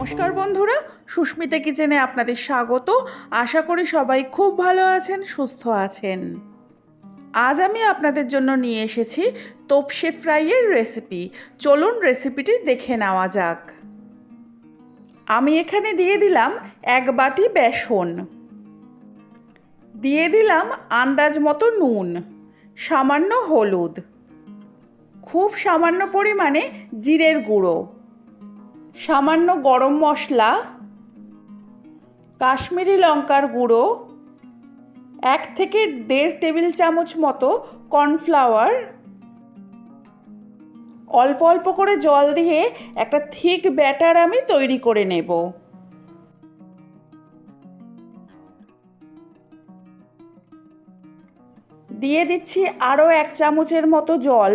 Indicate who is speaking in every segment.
Speaker 1: নমস্কার বন্ধুরা, সুস্মিতা কিচেনে আপনাদের স্বাগত। আশা করি সবাই খুব ভালো আছেন, সুস্থ আছেন। আজ আমি আপনাদের জন্য নিয়ে এসেছি তোপসে ফ্রাইয়ের রেসিপি। চলুন রেসিপিটি দেখে নেওয়া যাক। আমি এখানে দিয়ে দিলাম এক বাটি বেসন। দিয়ে দিলাম আন্দাজ মতো নুন, সামান্য হলুদ, খুব সামান্য পরিমাণে জিরের গুঁড়ো। সামান্য গরম মশলা, কাশ্মীরি লঙ্কার গুঁড়ো, এক থেকে দেড় টেবিল চামচ মতো কর্নফ্লাওয়ার, অল্প অল্প করে জল দিয়ে একটা থিক ব্যাটার আমি তৈরি করে নেব। দিয়ে দিচ্ছি আরও এক চামচের মতো জল।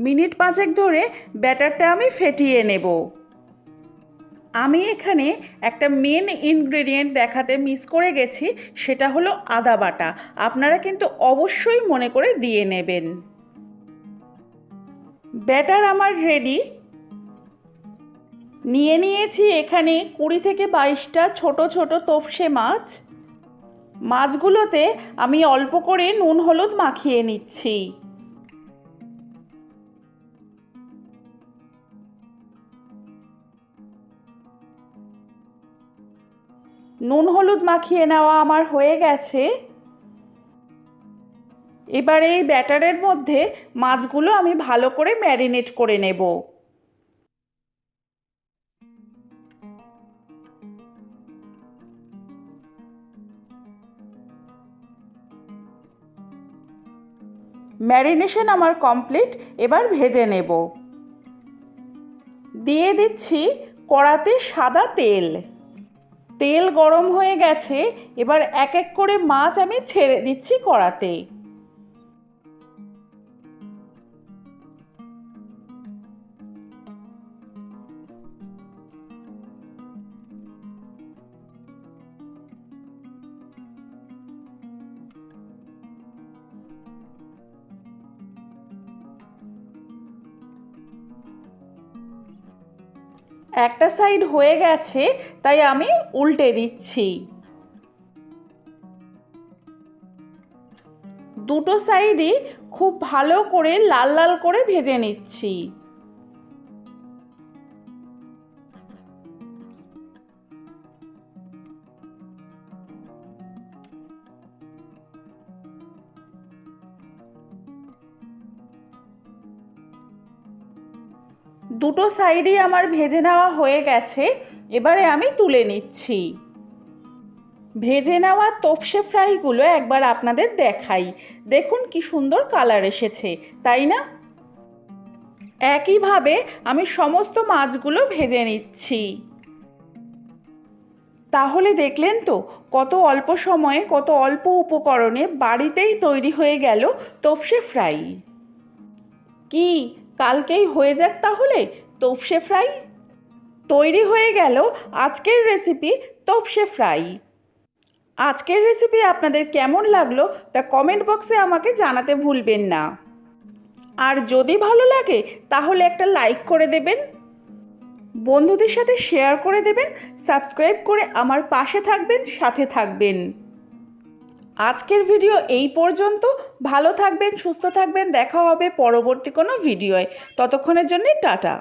Speaker 1: মিনিট পাঁচেক ধরে ব্যাটারটা আমি ফেটিয়ে নেব। আমি এখানে একটা মেন ইনগ্রেডিয়েন্ট দেখাতে মিস করে গেছি, সেটা হলো আদা বাটা। আপনারা কিন্তু অবশ্যই মনে করে দিয়ে নেবেন। ব্যাটার আমার রেডি নিয়ে নিয়েছি এখানে কুড়ি থেকে বাইশটা ছোট ছোট তোপসে মাছ। মাছগুলোতে আমি অল্প করে নুন হলুদ মাখিয়ে নিচ্ছি। নুন হলুদ মাখিয়ে নেওয়া আমার হয়ে গেছে। এবার এই ব্যাটারের মধ্যে মাছগুলো আমি ভালো করে ম্যারিনেট করে নেব। ম্যারিনেশন আমার কমপ্লিট, এবার ভেজে নেব। দিয়ে দিচ্ছি কড়াতে সাদা তেল। তেল গরম হয়ে গেছে এবার এক এক করে মাছ আমি ছেড়ে দিচ্ছি কড়াতে একটা সাইড হয়ে গেছে, তাই আমি উল্টে দিচ্ছি। দুটো সাইডই খুব ভালো করে লাল লাল করে ভেজে নিচ্ছি। দুটো সাইডই আমার ভেজে নেওয়া হয়ে গেছে, এবারে আমি তুলে নিচ্ছি। ভেজে নেওয়া তোপসে ফ্রাইগুলো একবার আপনাদের দেখাই। দেখুন কি সুন্দর কালার এসেছে, তাই না? একইভাবে আমি সমস্ত মাছগুলো ভেজে নিচ্ছি। তাহলে দেখলেন তো, কত অল্প সময়ে, কত অল্প উপকরণে বাড়িতেই তৈরি হয়ে গেল তোপসে ফ্রাই। কি কালকেই হয়ে যাক তাহলে, তোপসে ফ্রাই? তৈরি হয়ে গেল আজকের রেসিপি তোপসে ফ্রাই। আজকের রেসিপি আপনাদের কেমন লাগল তা কমেন্ট বক্সে আমাকে জানাতে ভুলবেন না। আর যদি ভালো লাগে, তাহলে একটা লাইক করে দেবেন। বন্ধুদের সাথে শেয়ার করে দেবেন সাবস্ক্রাইব করে আমার পাশে থাকবেন, সাথে থাকবেন। আজকের ভিডিও এই পর্যন্ত। ভালো থাকবেন, সুস্থ থাকবেন। দেখা হবে পরবর্তী কোনো ভিডিওয়। ততক্ষণের জন্যে টাটা।